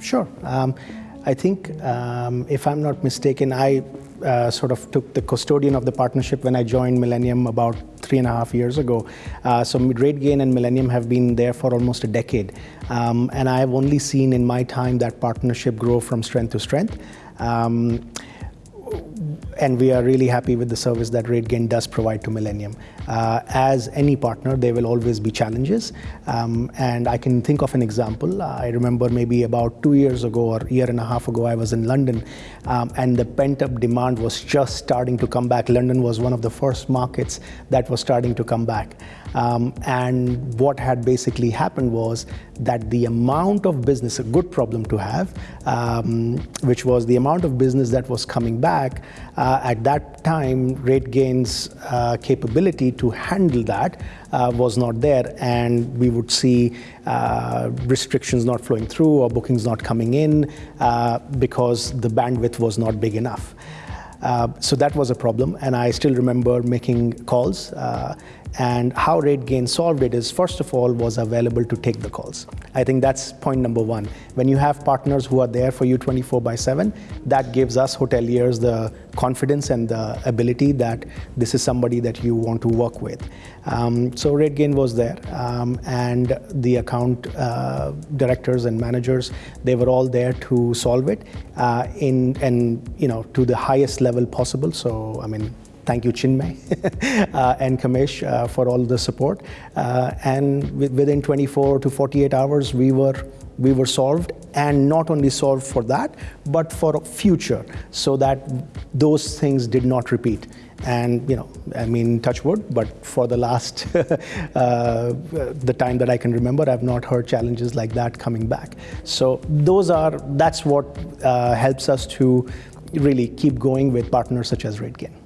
Sure. Um, I think, um, if I'm not mistaken, I uh, sort of took the custodian of the partnership when I joined Millennium about three and a half years ago. Uh, so RateGain and Millennium have been there for almost a decade. Um, and I have only seen in my time that partnership grow from strength to strength. Um, and we are really happy with the service that RateGain does provide to Millennium. Uh, as any partner, there will always be challenges. Um, and I can think of an example. I remember maybe about two years ago or a year and a half ago, I was in London um, and the pent up demand was just starting to come back. London was one of the first markets that was starting to come back. Um, and what had basically happened was that the amount of business, a good problem to have, um, which was the amount of business that was coming back, uh, at that time, RateGain's uh, capability to handle that uh, was not there, and we would see uh, restrictions not flowing through or bookings not coming in uh, because the bandwidth was not big enough. Uh, so that was a problem, and I still remember making calls and how RateGain solved it is, first of all, was available to take the calls. I think that's point number one. When you have partners who are there for you 24 by 7, that gives us hoteliers the confidence and the ability that this is somebody that you want to work with. Um, so RateGain was there, um, and the account uh, directors and managers, they were all there to solve it uh, in and you know to the highest level possible. So I mean, Thank you, Chinmay uh, and Kamesh uh, for all the support. Uh, and within 24 to 48 hours, we were we were solved and not only solved for that, but for future so that those things did not repeat. And, you know, I mean, touch wood, but for the last, uh, the time that I can remember, I've not heard challenges like that coming back. So those are, that's what uh, helps us to really keep going with partners such as RateGain.